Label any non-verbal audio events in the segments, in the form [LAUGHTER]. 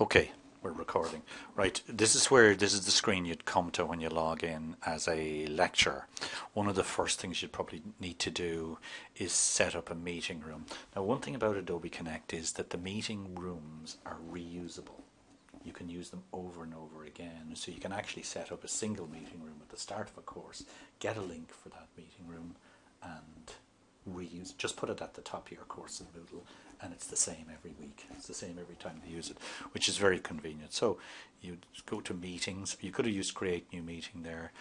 Okay, we're recording. Right, this is where this is the screen you'd come to when you log in as a lecturer. One of the first things you'd probably need to do is set up a meeting room. Now, one thing about Adobe Connect is that the meeting rooms are reusable. You can use them over and over again. So you can actually set up a single meeting room at the start of a course, get a link for that meeting room, and reuse. Just put it at the top of your course in Moodle, and it's the same every week. It's the same every time you use it, which is very convenient. So you go to meetings. You could have used create new meeting there,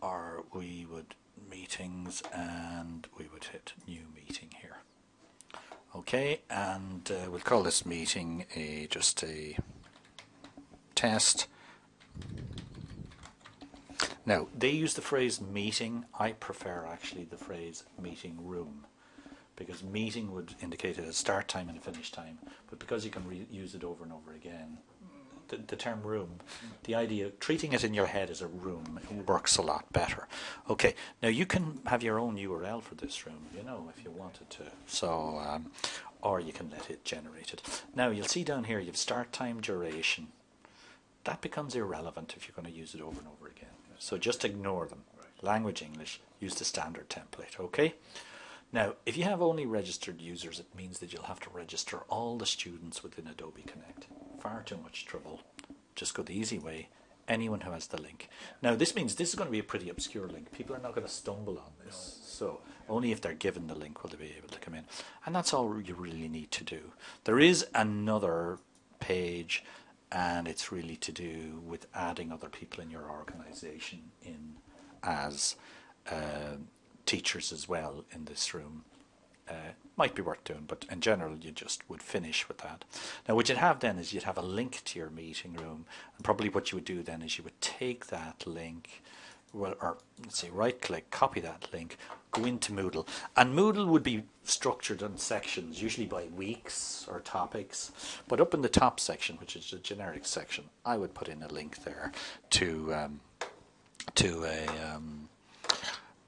or we would meetings, and we would hit new meeting here. Okay, and uh, we'll call this meeting a just a test. Now, they use the phrase meeting. I prefer actually the phrase meeting room because meeting would indicate a start time and a finish time. But because you can use it over and over again, the, the term room, the idea, of treating it in your head as a room, works a lot better. Okay, now you can have your own URL for this room, you know, if you wanted to. So, um, or you can let it generate it. Now you'll see down here you've start time, duration. That becomes irrelevant if you're going to use it over and over again. So just ignore them. Language English, use the standard template, okay? Now, if you have only registered users, it means that you'll have to register all the students within Adobe Connect. Far too much trouble. Just go the easy way. Anyone who has the link. Now, this means this is going to be a pretty obscure link. People are not going to stumble on this. So, only if they're given the link will they be able to come in. And that's all you really need to do. There is another page, and it's really to do with adding other people in your organization in as. Uh, teachers as well in this room. Uh, might be worth doing, but in general, you just would finish with that. Now, what you'd have then is you'd have a link to your meeting room, and probably what you would do then is you would take that link, well, or let's say right click, copy that link, go into Moodle, and Moodle would be structured in sections, usually by weeks or topics. But up in the top section, which is the generic section, I would put in a link there to um, to a um,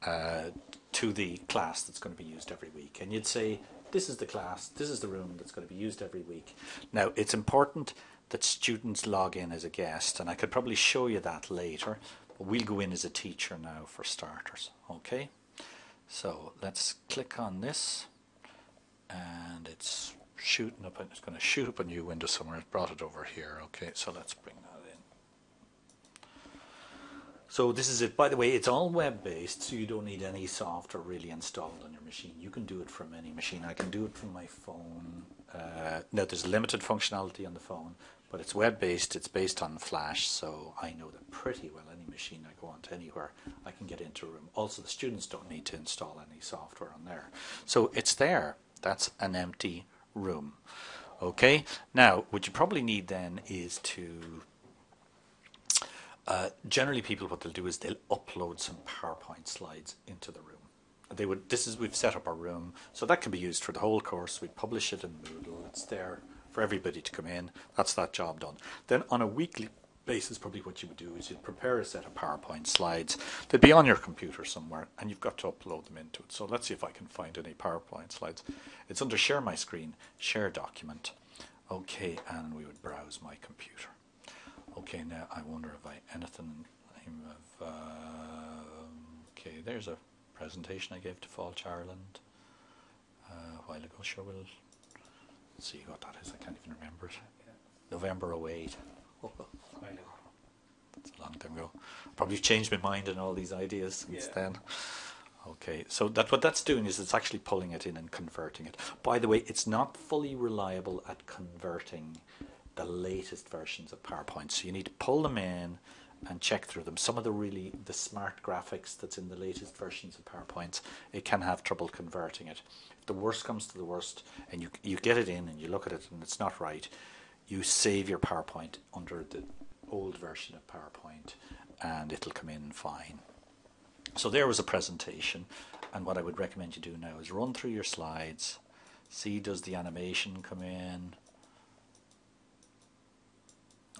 uh, to the class that's going to be used every week. And you'd say, this is the class, this is the room that's going to be used every week. Now, it's important that students log in as a guest, and I could probably show you that later, but we'll go in as a teacher now for starters, okay? So let's click on this, and it's shooting up, it's going to shoot up a new window somewhere. It brought it over here, okay? So let's bring that so this is it. By the way, it's all web-based, so you don't need any software really installed on your machine. You can do it from any machine. I can do it from my phone. Uh, now, there's limited functionality on the phone, but it's web-based. It's based on Flash, so I know that pretty well. Any machine I go onto anywhere, I can get into a room. Also, the students don't need to install any software on there. So it's there. That's an empty room. Okay. Now, what you probably need then is to uh, generally, people what they'll do is they'll upload some PowerPoint slides into the room. They would. This is we've set up our room, so that can be used for the whole course. We publish it in Moodle. It's there for everybody to come in. That's that job done. Then on a weekly basis, probably what you would do is you'd prepare a set of PowerPoint slides. They'd be on your computer somewhere, and you've got to upload them into it. So let's see if I can find any PowerPoint slides. It's under Share My Screen, Share Document. Okay, and we would browse my computer. Okay, now I wonder if I anything name of. Uh, okay, there's a presentation I gave to Falch Ireland uh, a while ago. Sure, we'll see what that is. I can't even remember it. Yeah. November 08. [LAUGHS] That's a long time ago. Probably changed my mind on all these ideas since yeah. then. Okay, so that what that's doing is it's actually pulling it in and converting it. By the way, it's not fully reliable at converting the latest versions of PowerPoint. So you need to pull them in and check through them. Some of the really the smart graphics that's in the latest versions of PowerPoint, it can have trouble converting it. If the worst comes to the worst, and you you get it in and you look at it and it's not right, you save your PowerPoint under the old version of PowerPoint, and it'll come in fine. So there was a presentation, and what I would recommend you do now is run through your slides, see does the animation come in,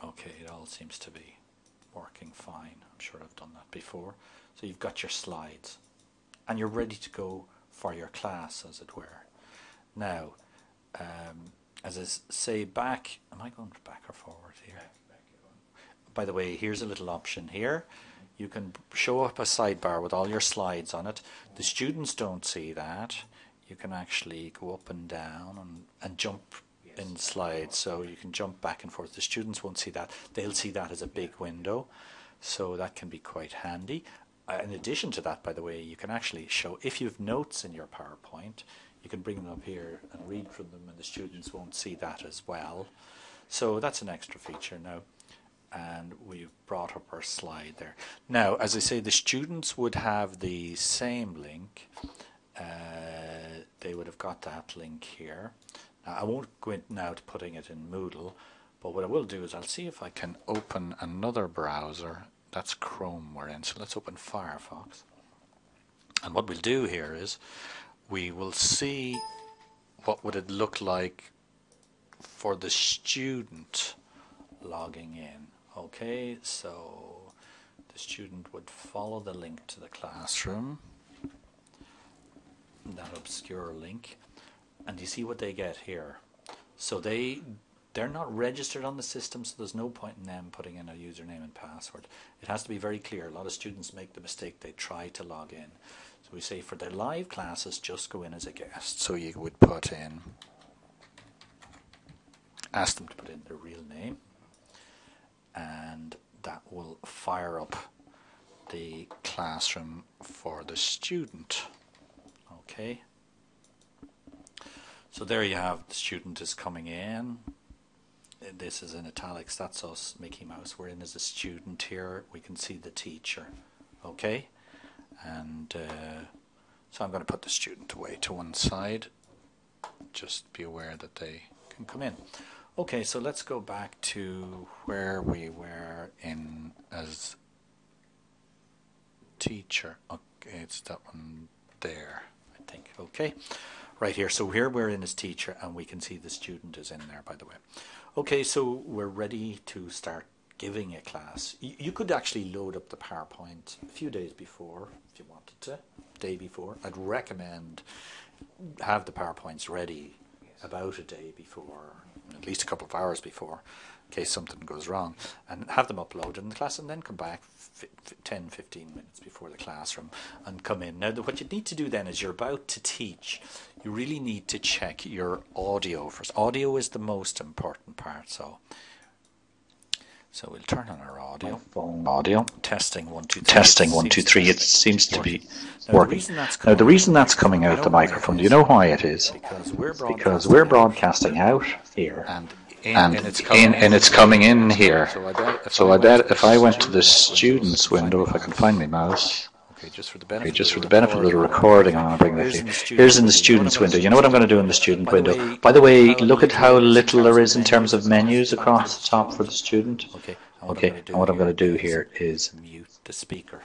Okay, it all seems to be working fine. I'm sure I've done that before. So you've got your slides and you're ready to go for your class, as it were. Now, um, as I say back, am I going back or forward here? By the way, here's a little option here. You can show up a sidebar with all your slides on it. The students don't see that. You can actually go up and down and, and jump in slides, so you can jump back and forth. The students won't see that. They'll see that as a big window, so that can be quite handy. Uh, in addition to that, by the way, you can actually show, if you have notes in your PowerPoint, you can bring them up here and read from them, and the students won't see that as well. So that's an extra feature now and we've brought up our slide there. Now, as I say, the students would have the same link. Uh, they would have got that link here. Now, I won't go in now to putting it in Moodle, but what I will do is I'll see if I can open another browser. That's Chrome we're in, so let's open Firefox. And what we'll do here is we will see what would it look like for the student logging in. Okay, so the student would follow the link to the classroom, that obscure link, and you see what they get here. So they they're not registered on the system, so there's no point in them putting in a username and password. It has to be very clear. A lot of students make the mistake they try to log in. So we say for their live classes, just go in as a guest. So you would put in, ask them to put in their real name, and that will fire up the classroom for the student. Okay. So there you have the student is coming in. This is in italics. That's us, Mickey Mouse. We're in as a student here. We can see the teacher. Okay. And uh, so I'm going to put the student away to one side. Just be aware that they can come in. Okay, so let's go back to where we were in as teacher. Okay, it's that one there, I think. Okay, right here. So here we're in as teacher, and we can see the student is in there, by the way. Okay, so we're ready to start giving a class. You, you could actually load up the PowerPoint a few days before, if you wanted to, day before. I'd recommend have the PowerPoints ready about a day before, at least a couple of hours before, case something goes wrong, and have them uploaded in the class and then come back f- f- 10, 15 minutes before the classroom and come in. Now, the, what you need to do then is you're about to teach, you really need to check your audio first. Audio is the most important part, so. So we'll turn on our audio. audio. Testing one two three. Testing It one, two, seems three. to It seems to be working. Now, the reason that's coming out the microphone, do you know why it is? Because we're broadcasting out here, and and and it's in, coming and it's coming in here. So I bet if, So I bet if I went to the students window, if I can find my mouse, okay, just for the benefit, okay, just for the benefit of the recording, I'm going to bring that you. Here's in the students window. You know what I'm going to do in the student window? By the way, look at how there is in little there is in terms of menus across the top for the student. Okay. Okay, and what I'm going to do here is mute the speaker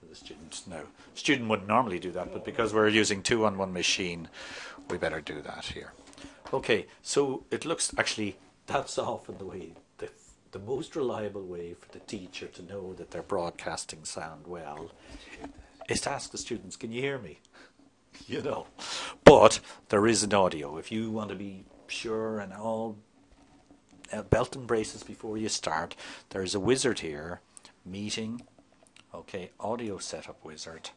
for the students. No, student wouldn't normally do that, but because we're using two on one machine, we better do that here. Okay, so it looks actually that's often the way the the most reliable way for the teacher to know that they're broadcasting sound well is to ask the students, "Can you hear me?" [LAUGHS] You know, but there is an audio. If you want to be sure and all uh, belt and braces before you start. There's a wizard here, meeting, okay, audio setup wizard.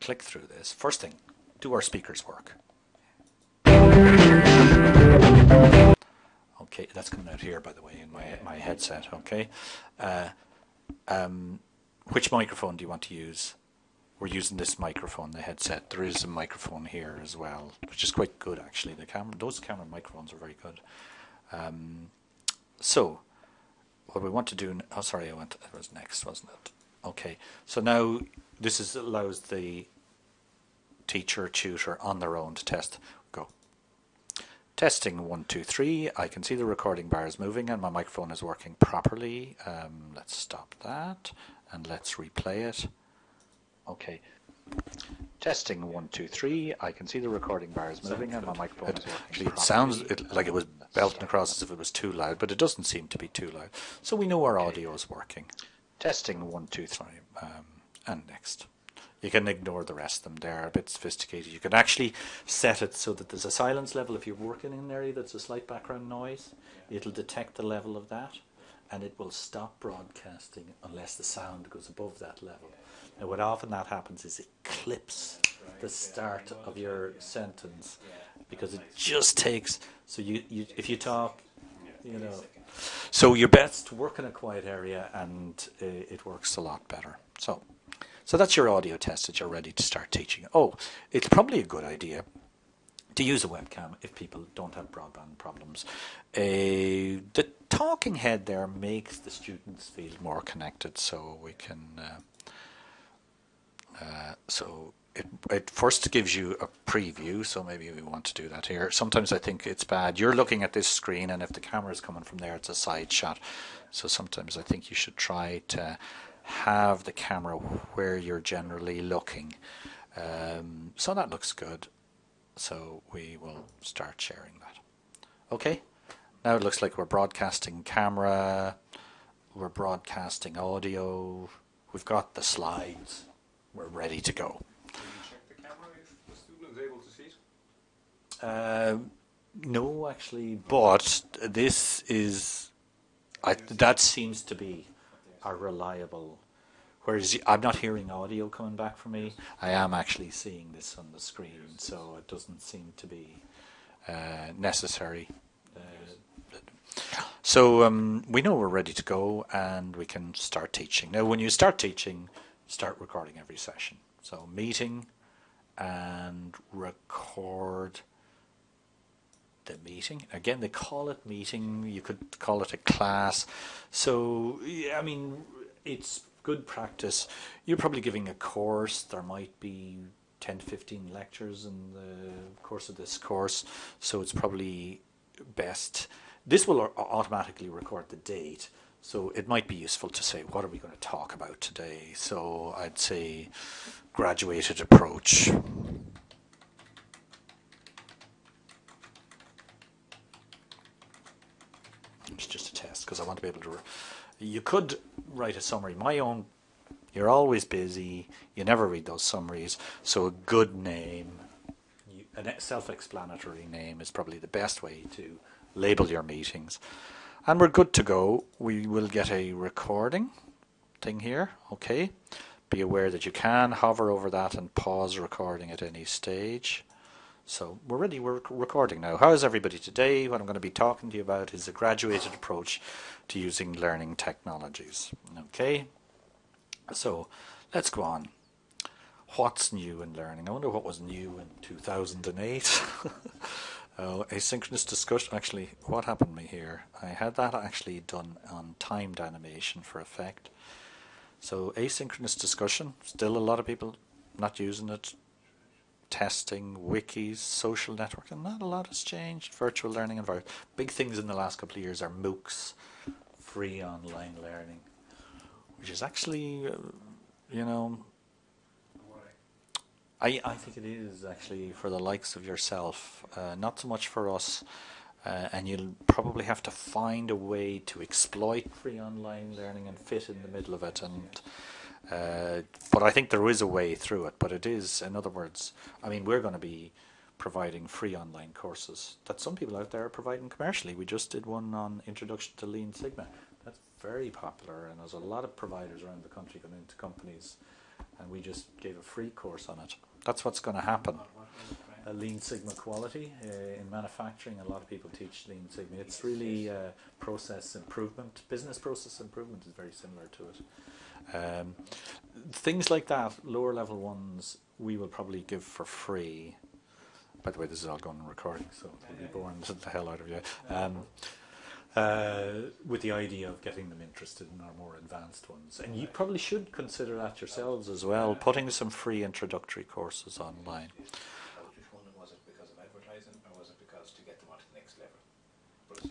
Click through this. First thing, do our speakers work? Okay, that's coming out here, by the way, in my my headset. Okay, uh, um, which microphone do you want to use? We're using this microphone, the headset. There is a microphone here as well, which is quite good actually. The camera, those camera microphones are very good. Um, so, what we want to do, oh sorry, I went, it was next, wasn't it? Okay, so now this is allows the teacher, tutor on their own to test. Testing one, two, three. I can see the recording bar is moving and my microphone is working properly. Um, let's stop that and let's replay it. Okay. Testing one, two, three. I can see the recording bar is moving and my microphone is working. Actually, it sounds it, like it was belting across as if it was too loud, but it doesn't seem to be too loud. So we know our audio is working. Testing one, two, three, um, and next. You can ignore the rest of them. They're a bit sophisticated. You can actually set it so that there's a silence level. If you're working in an area that's a slight background noise, it'll detect the level of that and it will stop broadcasting unless the sound goes above that level. Now, what often that happens is it clips the start of your sentence because it just takes. So you, you if you talk, you know. So you're best to work in a quiet area, and uh, it works a lot better. So. So that's your audio test that you're ready to start teaching. Oh, it's probably a good idea to use a webcam if people don't have broadband problems. Uh, the talking head there makes the students feel more connected, so we can. Uh, uh, so it, it first gives you a preview, so maybe we want to do that here. Sometimes I think it's bad. You're looking at this screen, and if the camera is coming from there, it's a side shot. So sometimes I think you should try to have the camera where you're generally looking. Um, so that looks good. So we will start sharing that. Okay, now it looks like we're broadcasting camera, we're broadcasting audio, we've got the slides, we're ready to go. Check the camera if the student is able to see it? Uh, no, actually, but this is, I, that seems to be are reliable. Whereas I'm not hearing audio coming back from me, I am actually seeing this on the screen, so it doesn't seem to be uh, necessary. Uh, so um, we know we're ready to go and we can start teaching. Now, when you start teaching, start recording every session. So meeting and record the meeting. Again, they call it meeting. You could call it a class. So, I mean, it's good practice. You're probably giving a course. There might be 10 to 15 lectures in the course of this course. So it's probably best. This will automatically record the date. So it might be useful to say, what are we going to talk about today? So I'd say graduated approach. It's just a test because I want to be able to. you could write a summary. My own, you're always busy. You never read those summaries. So a good name, a self-explanatory name is probably the best way to label your meetings. And we're good to go. We will get a recording thing here. Okay. Be aware that you can hover over that and pause recording at any stage. So we're ready, we're recording now. How is everybody today? What I'm going to be talking to you about is a graduated approach to using learning technologies. Okay, so let's go on. What's new in learning? I wonder what was new in 2008. [LAUGHS] oh, asynchronous discussion. Actually, what happened to me here? I had that actually done on timed animation for effect. So asynchronous discussion, still a lot of people not using it testing, wikis, social networking. Not a lot has changed. Virtual learning environment. Big things in the last couple of years are MOOCs, free online learning, which is actually, uh, you know, I, I think it is actually for the likes of yourself, uh, not so much for us. Uh, and you'll probably have to find a way to exploit free online learning and fit in the middle of it and uh, but I think there is a way through it. But it is, in other words, I mean, we're going to be providing free online courses that some people out there are providing commercially. We just did one on Introduction to Lean Sigma. That's very popular, and there's a lot of providers around the country going into companies, and we just gave a free course on it. That's what's going to happen. A Lean Sigma quality uh, in manufacturing. A lot of people teach Lean Sigma. It's really uh, process improvement. Business process improvement is very similar to it. Um, things like that, lower level ones, we will probably give for free. By the way, this is all going on recording, so it'll be boring the hell out of you. Um, uh, with the idea of getting them interested in our more advanced ones. And you probably should consider that yourselves as well, putting some free introductory courses online.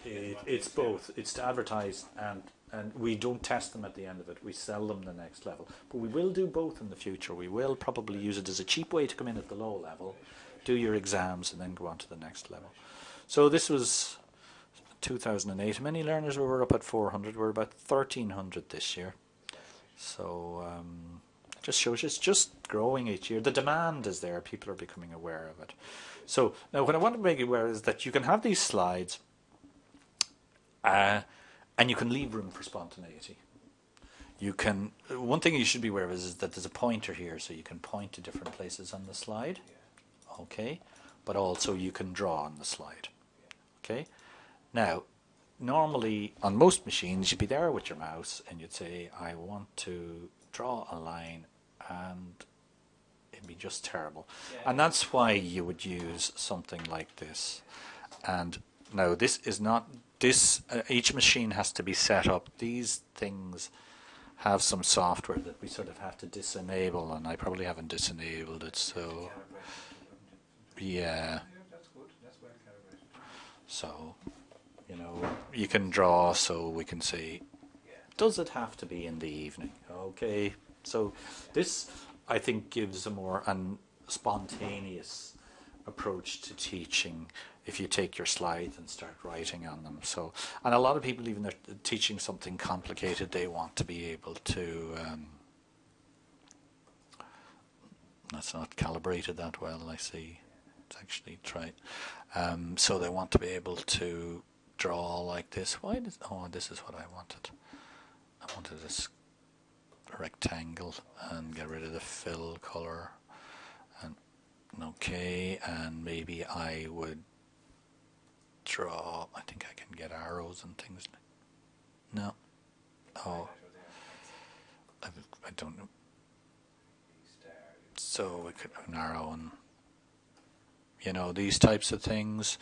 It, it's both. It's to advertise and and we don't test them at the end of it. We sell them the next level. But we will do both in the future. We will probably use it as a cheap way to come in at the low level, do your exams, and then go on to the next level. So this was 2008. Many learners were up at 400. We're about 1300 this year. So um, Just shows you it's just growing each year. The demand is there. People are becoming aware of it. So now, what I want to make you aware is that you can have these slides, uh, and you can leave room for spontaneity. You can. One thing you should be aware of is, is that there's a pointer here, so you can point to different places on the slide. Okay, but also you can draw on the slide. Okay, now normally on most machines you'd be there with your mouse and you'd say I want to draw a line and it'd be just terrible and that's why you would use something like this and now this is not this uh, each machine has to be set up. These things have some software that we sort of have to disenable and I probably haven't disenabled it so yeah. So you know you can draw so we can see. Does it have to be in the evening? Okay. So this i think gives a more spontaneous approach to teaching if you take your slides and start writing on them so and a lot of people even they're teaching something complicated they want to be able to um, that's not calibrated that well i see it's actually tried um, so they want to be able to draw like this. Why does oh this is what I wanted. I wanted this rectangle and get rid of the fill color and okay and maybe I would draw I think I can get arrows and things. No. Oh. I, I don't know. So we could have an arrow and you know these types of things.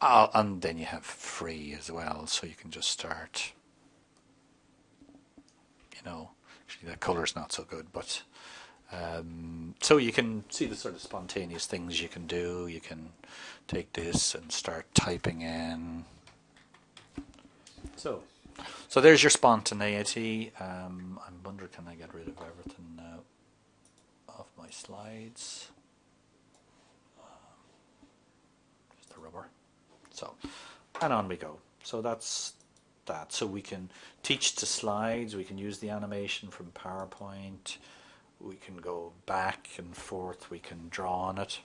Uh, and then you have free as well, so you can just start. You know, actually the color's not so good, but um, so you can see the sort of spontaneous things you can do. You can take this and start typing in. So, so there's your spontaneity. Um, I wonder, can I get rid of everything now off my slides? Just the rubber. So, and on we go. So that's that. So we can teach the slides, we can use the animation from PowerPoint, we can go back and forth, we can draw on it.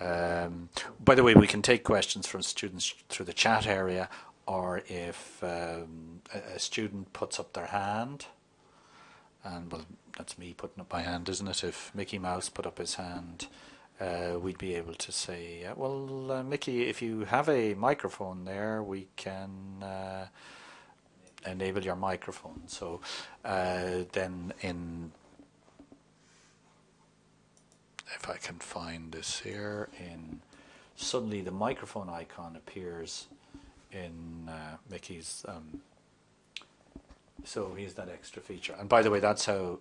Um, by the way, we can take questions from students through the chat area, or if um, a, student puts up their hand, and well, that's me putting up my hand, isn't it? If Mickey Mouse put up his hand, uh, we'd be able to say, uh, well, uh, Mickey, if you have a microphone there, we can uh, enable your microphone. So uh, then in, if I can find this here, in suddenly the microphone icon appears in uh, Mickey's. Um, so he's that extra feature. And by the way, that's how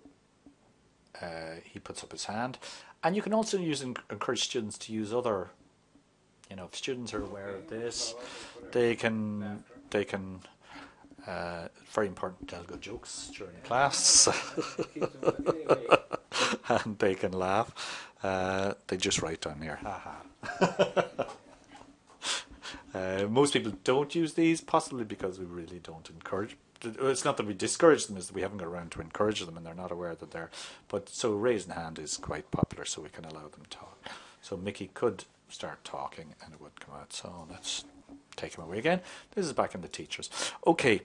uh, he puts up his hand. And you can also use encourage students to use other. You know, if students are aware of this, they can they can. Uh, very important tell good jokes during class, [LAUGHS] and they can laugh. Uh, they just write down here, [LAUGHS] uh, most people don't use these, possibly because we really don't encourage it's not that we discourage them, is that we haven't got around to encourage them and they're not aware that they're. But so raising hand is quite popular, so we can allow them to talk. So Mickey could start talking and it would come out. So let's take him away again. This is back in the teachers. Okay.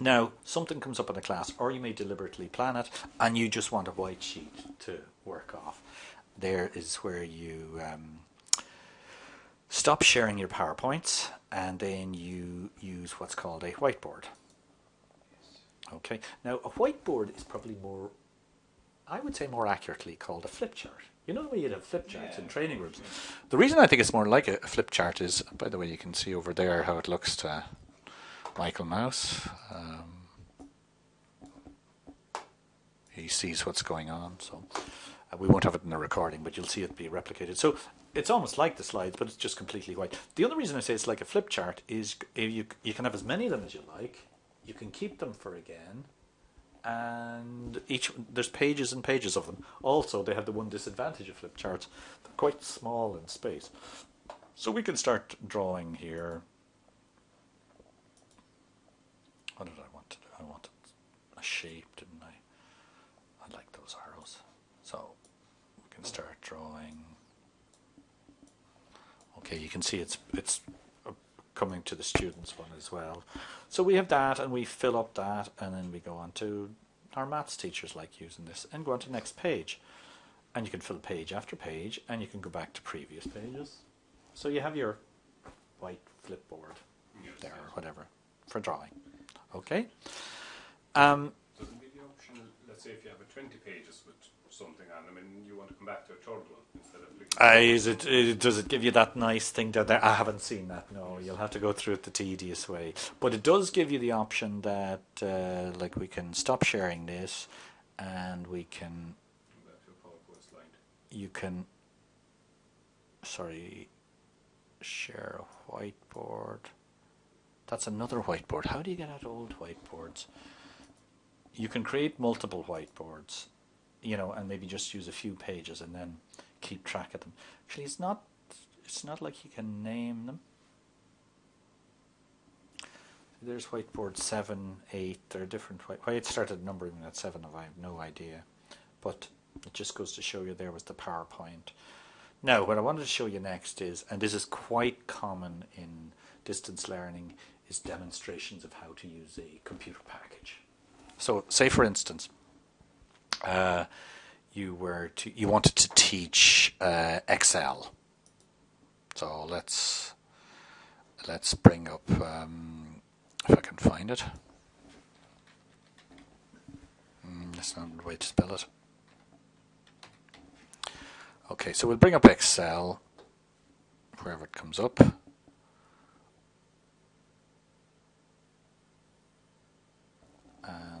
Now, something comes up in a class, or you may deliberately plan it, and you just want a white sheet to work off. There is where you um, stop sharing your PowerPoints, and then you use what's called a whiteboard. Okay, now a whiteboard is probably more, I would say more accurately called a flip chart. You know the way you'd have flip charts in training rooms. The reason I think it's more like a, flip chart is, by the way, you can see over there how it looks to Michael Mouse. Um, he sees what's going on, so uh, we won't have it in the recording, but you'll see it be replicated. So it's almost like the slides, but it's just completely white. The only reason I say it's like a flip chart is you you can have as many of them as you like you can keep them for again and each there's pages and pages of them also they have the one disadvantage of flip charts they're quite small in space so we can start drawing here what did I want to do I wanted a shape didn't I I like those arrows. So we can start drawing. Okay, you can see it's it's uh, coming to the students one as well. So we have that, and we fill up that, and then we go on to our maths teachers like using this, and go on to next page, and you can fill page after page, and you can go back to previous pages. So you have your white flipboard there or whatever for drawing. Okay. Um, Does it give you option, let's say if you have a 20 pages with something on them and you want to come back to a third one instead of looking Uh, is it, does it give you that nice thing down there? I haven't seen that. No, you'll have to go through it the tedious way. But it does give you the option that, uh, like, we can stop sharing this, and we can, come back to a PowerPoint slide? you can, sorry, share a whiteboard. That's another whiteboard. How do you get out old whiteboards? You can create multiple whiteboards, you know, and maybe just use a few pages and then keep track of them. Actually, it's not. It's not like you can name them. There's whiteboard seven, eight. There are different. Why it started numbering at seven, I have no idea, but it just goes to show you there was the PowerPoint. Now, what I wanted to show you next is, and this is quite common in distance learning, is demonstrations of how to use a computer package. So, say for instance, uh, you were to you wanted to teach uh, Excel. So let's let's bring up um, if I can find it. Mm, that's not the way to spell it. Okay, so we'll bring up Excel wherever it comes up.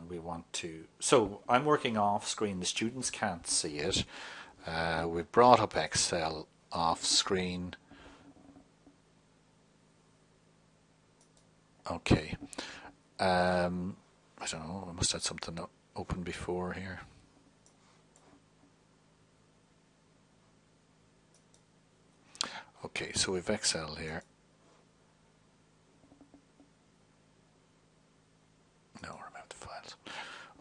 We want to. So I'm working off screen, the students can't see it. Uh, we've brought up Excel off screen. Okay. Um, I don't know, I must have had something open before here. Okay, so we've Excel here. No, remove the files.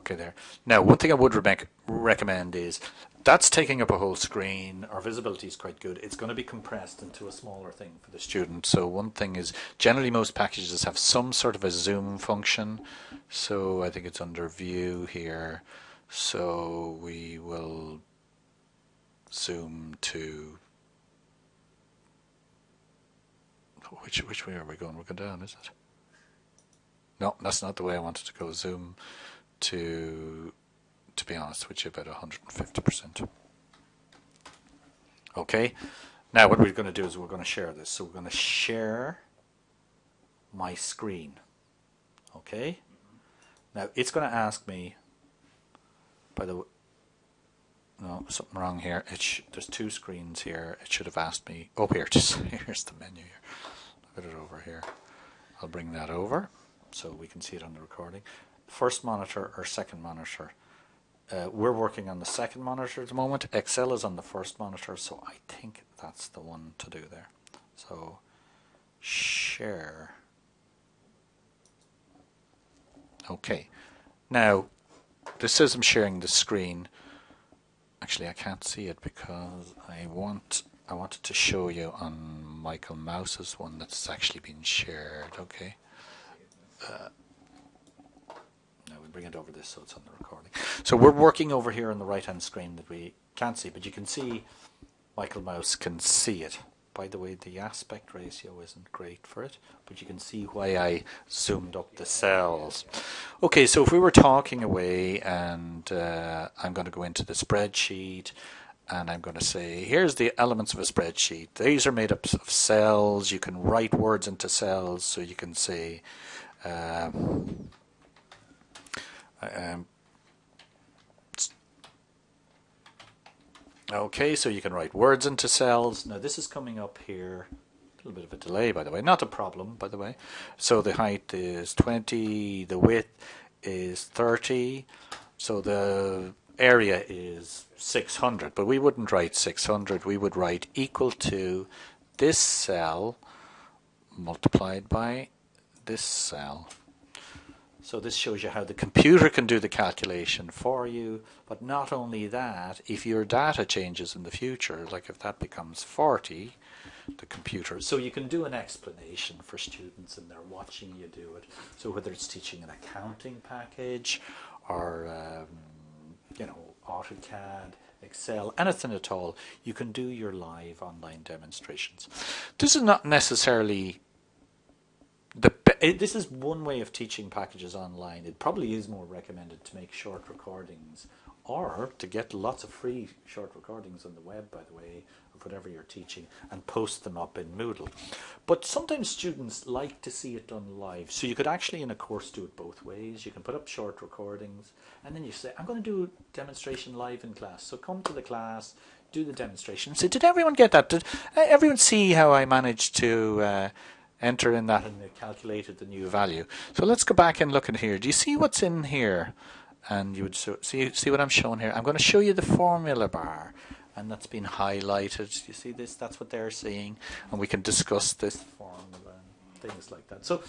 Okay, there. Now, one thing I would rec- recommend is that's taking up a whole screen. Our visibility is quite good. It's going to be compressed into a smaller thing for the student. So, one thing is generally most packages have some sort of a zoom function. So, I think it's under view here. So, we will zoom to which which way are we going? We're going down, is it? No, that's not the way I wanted to go. Zoom to, to be honest with you, about 150%. Okay, now what we're going to do is we're going to share this. So we're going to share my screen. Okay, now it's going to ask me, by the way, no, something wrong here. There's two screens here. It should have asked me. Oh, here is. [LAUGHS] Here's the menu here. It over here. I'll bring that over so we can see it on the recording. First monitor or second monitor. Uh, we're working on the second monitor at the moment. Excel is on the first monitor, so I think that's the one to do there. So share. Okay. Now, this says I'm sharing the screen. Actually, I can't see it because I want I wanted to show you on Michael Mouse's one that's actually been shared. Okay. Uh, bring it over this so it's on the recording. So we're working over here on the right hand screen that we can't see, but you can see Michael Mouse can see it. By the way, the aspect ratio isn't great for it, but you can see why I zoomed up the cells. Okay, so if we were talking away, and uh, I'm going to go into the spreadsheet, and I'm going to say, here's the elements of a spreadsheet. These are made up of cells. You can write words into cells, so you can say, um, um, Okay, so you can write words into cells. Now this is coming up here. A little bit of a delay, by the way. Not a problem, by the way. So the height is 20, the width is 30. So the area is 600, but we wouldn't write 600. We would write equal to this cell multiplied by this cell. So this shows you how the computer can do the calculation for you. But not only that, if your data changes in the future, like if that becomes 40, the computer. So you can do an explanation for students and they're watching you do it. So whether it's teaching an accounting package or, um, you know, AutoCAD, Excel, anything at all, you can do your live online demonstrations. This is not necessarily the it, this is one way of teaching packages online. It probably is more recommended to make short recordings or to get lots of free short recordings on the web, by the way, of whatever you're teaching and post them up in Moodle. But sometimes students like to see it done live. So you could actually in a course do it both ways. You can put up short recordings and then you say, I'm going to do demonstration live in class. So come to the class, do the demonstration. Say, did everyone get that? Did everyone see how I managed to uh, enter in that and it calculated the new value? So let's go back and look in here. Do you see what's in here? And you would see see what I'm showing here. I'm going to show you the formula bar and that's been highlighted. You see this? That's what they're seeing, and we can discuss this formula and things like that. So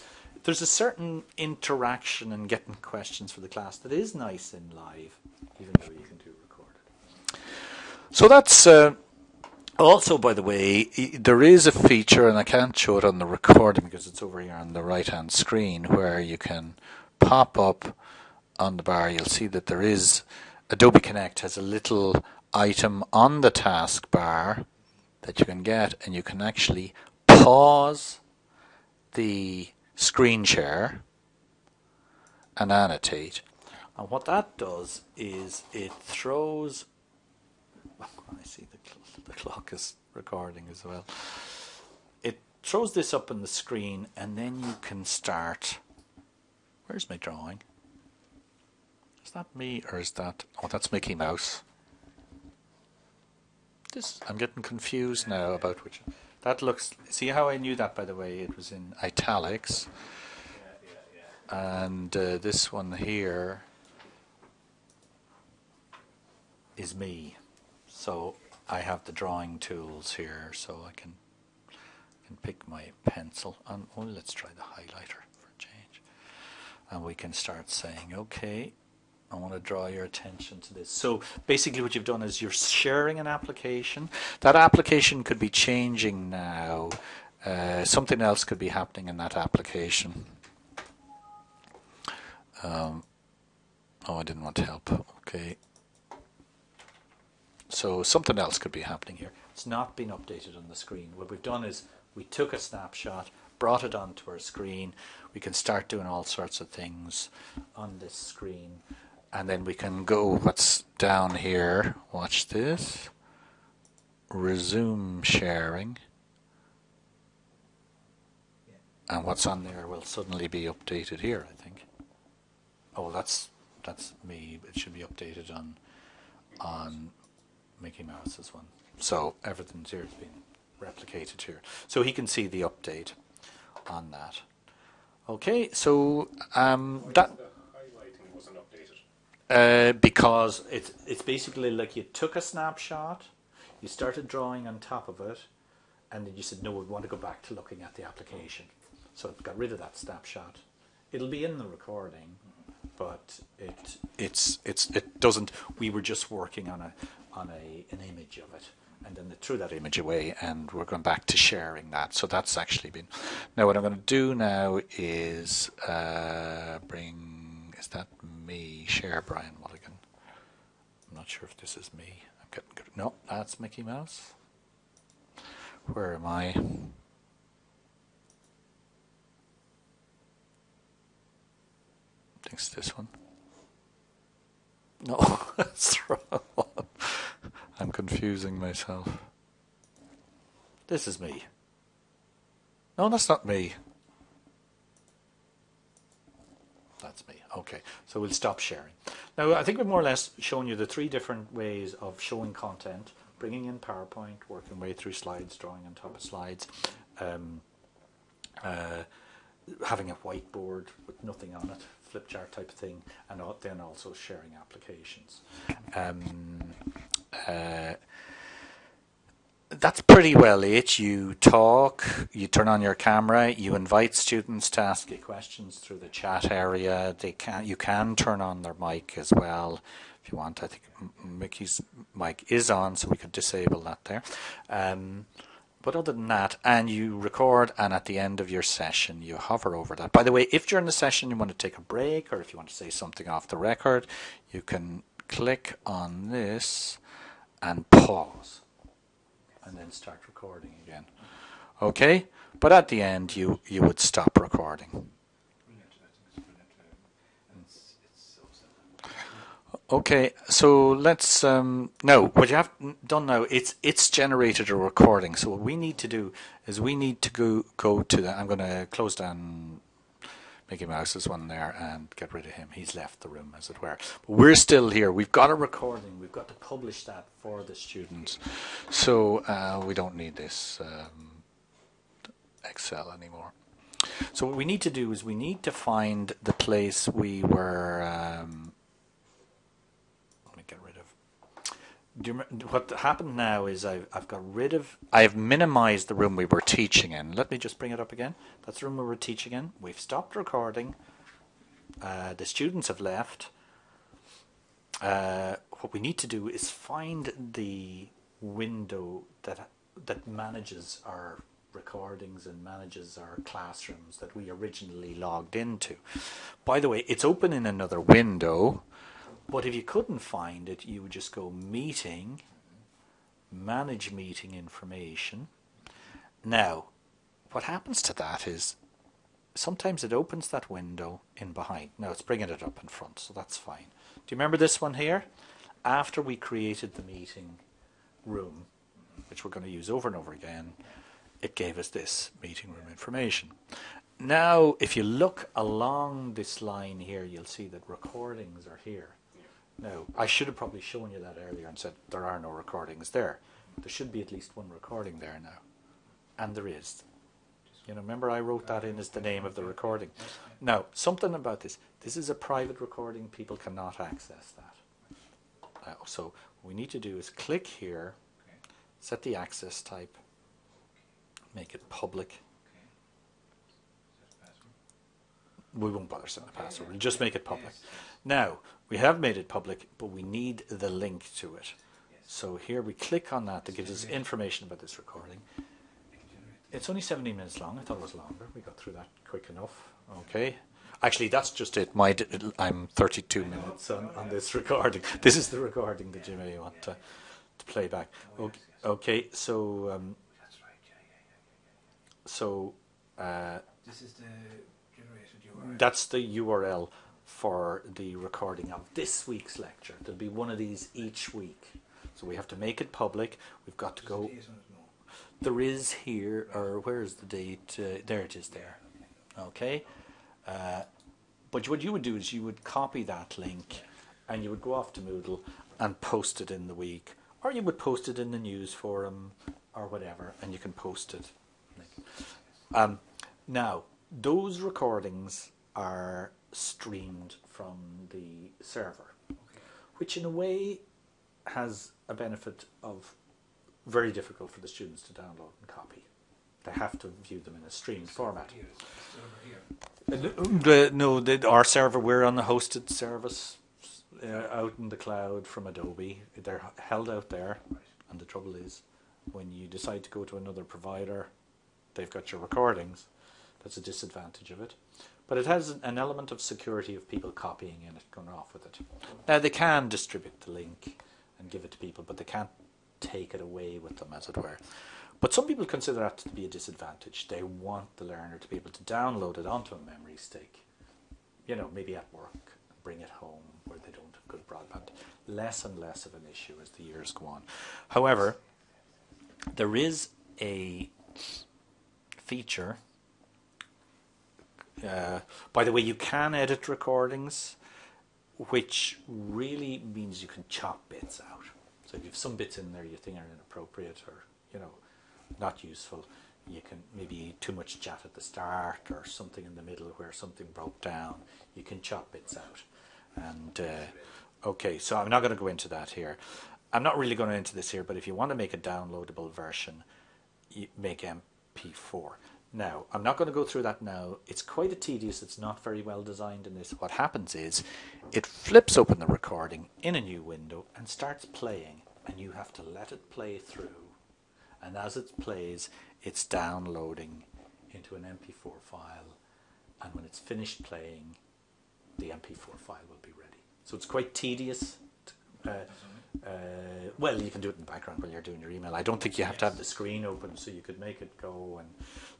there's a certain interaction and getting questions for the class that is nice in live, even though you can do recorded. So that's. Uh, also, by the way, there is a feature, and I can't show it on the recording because it's over here on the right hand screen, where you can pop up on the bar. You'll see that there is Adobe Connect has a little item on the taskbar that you can get and you can actually pause the screen share and annotate. And what that does is it throws. Oh, I see the, the [LAUGHS] clock is recording as well. It throws this up on the screen and then you can start. Where's my drawing? Is that me or is that. Oh, that's Mickey Mouse. This I'm getting confused now about which. That looks. See how I knew that by the way? It was in italics. And uh, this one here is me. So I have the drawing tools here, so I can can pick my pencil and oh, let's try the highlighter for a change. And we can start saying, okay, I want to draw your attention to this. So basically what you've done is you're sharing an application. That application could be changing now. Uh, something else could be happening in that application. Um, oh, I didn't want to help. Okay. So something else could be happening here. It's not been updated on the screen. What we've done is we took a snapshot, brought it onto our screen. We can start doing all sorts of things on this screen and then we can go what's down here watch this resume sharing and what's on there will suddenly be updated here I think oh that's that's me it should be updated on on Mickey Mouse's one so everything's here has been replicated here so he can see the update on that okay so um, that uh, because it's it's basically like you took a snapshot, you started drawing on top of it, and then you said, no, we want to go back to looking at the application. So it got rid of that snapshot. It'll be in the recording, but it it's it's it doesn't. We were just working on a on a an image of it, and then they threw that image away, and we're going back to sharing that. So that's actually been. Now what I'm going to do now is uh, bring is that me? Share Brian Mulligan. I'm not sure if this is me. I'm getting good. No, that's Mickey Mouse. Where am I? It's this one. No, [LAUGHS] that's wrong. I'm confusing myself. This is me. No, that's not me. That's me. Okay, so we'll stop sharing. Now, I think we've more or less shown you the three different ways of showing content, bringing in PowerPoint, working way through slides, drawing on top of slides, um, uh, having a whiteboard with nothing on it, flip chart type of thing, and then also sharing applications. Um, uh, that's pretty well it. You talk, you turn on your camera, you invite students to ask you questions through the chat area. They can, you can turn on their mic as well if you want. I think Mickey's mic is on, so we could disable that there. Um, but other than that, and you record, and at the end of your session, you hover over that. By the way, if during the session you want to take a break, or if you want to say something off the record, you can click on this and pause and then start recording again. Okay? But at the end, you, you would stop recording. Okay, so let's um, no. What you have done now, it's it's generated a recording. So what we need to do is we need to go go to that. I'm going to close down Mickey Mouse is one there and get rid of him. He's left the room, as it were. But we're still here. We've got a recording. We've got to publish that for the students. So uh, we don't need this um, Excel anymore. So what we need to do is we need to find the place we were. Um, let me get rid of. Do you, what happened now is I've, I've got rid of. I've minimized the room we were teaching in. Let me just bring it up again. That's the room we were teaching in. We've stopped recording. Uh, the students have left. Uh, what we need to do is find the window that that manages our recordings and manages our classrooms that we originally logged into. By the way, it's open in another window, but if you couldn't find it, you would just go meeting, manage meeting information. Now, what happens to that is sometimes it opens that window in behind. Now it's bringing it up in front, so that's fine. Do you remember this one here? After we created the meeting room, which we're going to use over and over again, it gave us this meeting room information. Now, if you look along this line here, you'll see that recordings are here. Now, I should have probably shown you that earlier and said there are no recordings there. There should be at least one recording there now. And there is. You know, remember I wrote that in as the name of the recording. Now, something about this. This is a private recording. People cannot access that. Uh, so what we need to do is click here, set the access type, make it public. We won't bother setting a password. We'll just make it public. Now, we have made it public, but we need the link to it. So here we click on that that gives us information about this recording. It's only 17 minutes long. I thought it was longer. We got through that quick enough. Okay. Actually, that's just it. My, I'm 32 minutes on, on this recording. [LAUGHS] This is the recording that you may want to, to play back. Okay, okay so um, so uh, This is the generated URL. that's the URL for the recording of this week's lecture. There'll be one of these each week. So we have to make it public. We've got to go. the TS on it? No. There is here, or where is the date? Uh, there it is there. Okay. Uh, but what you would do is you would copy that link and you would go off to Moodle and post it in the week. Or you would post it in the news forum or whatever, and you can post it. Um, now, those recordings are streamed from the server, which in a way has a benefit of very difficult for the students to download and copy. They have to view them in a streamed format. Here, over here. Uh, the- no, the, our server, we're on the hosted service uh, out in the cloud from Adobe. They're held out there, and the trouble is, when you decide to go to another provider, they've got your recordings. That's a disadvantage of it. But it has an- element of security of people copying in it, going off with it. Now, they can distribute the link and give it to people, but they can't take it away with them, as it were. But some people consider that to be a disadvantage. They want the learner to be able to download it onto a memory stick, you know, maybe at work, bring it home where they don't have good broadband. Less and less of an issue as the years go on. However, there is a feature. Uh, by the way, you can edit recordings, which really means you can chop bits out. So if you have some bits in there you think are inappropriate or you know not useful, you can maybe too much chat at the start or something in the middle where something broke down. You can chop bits out. And uh, okay, so I'm not going to go into that here. I'm not really going into this here, but if you want to make a downloadable version, you make MP4. Now, I'm not going to go through that now. It's quite a tedious, it's not very well designed in this. What happens is it flips open the recording in a new window and starts playing, and you have to let it play through. And as it plays, it's downloading into an MP4 file, and when it's finished playing, the MP4 file will be ready. So it's quite tedious. Uh, uh, well, you can do it in the background while you're doing your email. I don't think you have to have the screen open, so you could make it go, and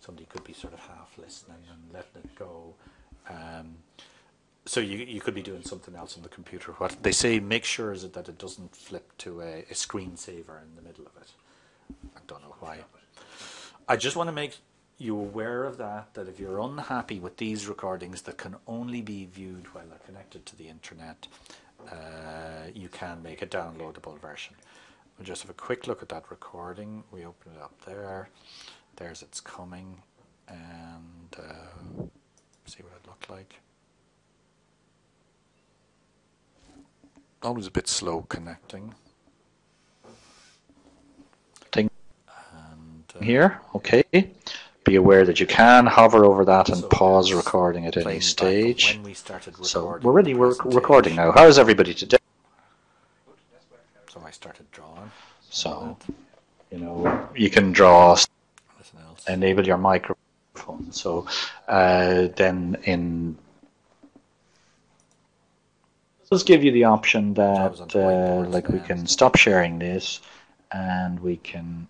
somebody could be sort of half listening and letting it go. Um, so you you could be doing something else on the computer. What they say, make sure is it that it doesn't flip to a, a screensaver in the middle of it. I don't know why. I just want to make you aware of that. That if you're unhappy with these recordings that can only be viewed while they're connected to the internet, uh, you can make a downloadable version. We'll just have a quick look at that recording. We open it up there. There's it's coming, and uh, see what it looked like. Always a bit slow connecting. Thing And uh, here, okay. Be aware that you can hover over that and So pause recording at any stage. We So we're ready. We're recording now. How is everybody today? So I started drawing. So you know you can draw, enable your microphone. So uh, then in let's give you the option That was on that the uh, like we can stop sharing this and we can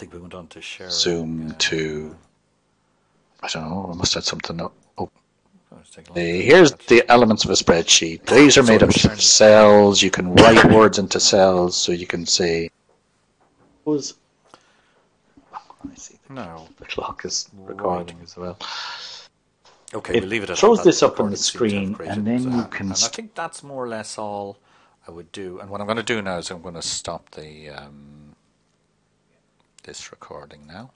think we went on to share. zoom to I don't know. I must have something up. Oh, Uh, here's the elements of a spreadsheet. These are made up of cells. You can write words into cells, so you can say. Was I see No. the clock is recording as well. Okay, It we'll leave it at throws that. this up on the seems to have screen, and then you can And I think that's more or less all I would do. And what I'm going to do now is I'm going to stop the um, this recording now.